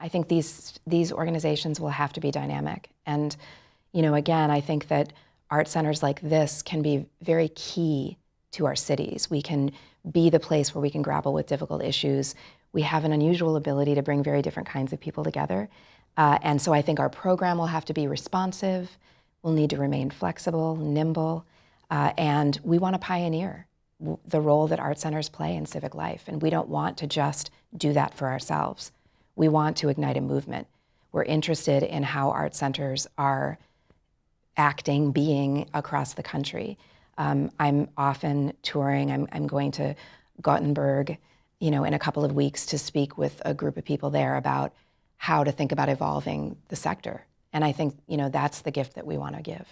I think these these organizations will have to be dynamic. And you know, again, I think that art centers like this can be very key to our cities. We can be the place where we can grapple with difficult issues. We have an unusual ability to bring very different kinds of people together. Uh, and so I think our program will have to be responsive. We'll need to remain flexible, nimble, uh, and we want to pioneer the role that art centers play in civic life. And we don't want to just do that for ourselves. We want to ignite a movement. We're interested in how art centers are acting, being across the country. Um, I'm often touring. I'm, I'm going to Gothenburg, you know, in a couple of weeks to speak with a group of people there about how to think about evolving the sector. And I think, you know, that's the gift that we want to give.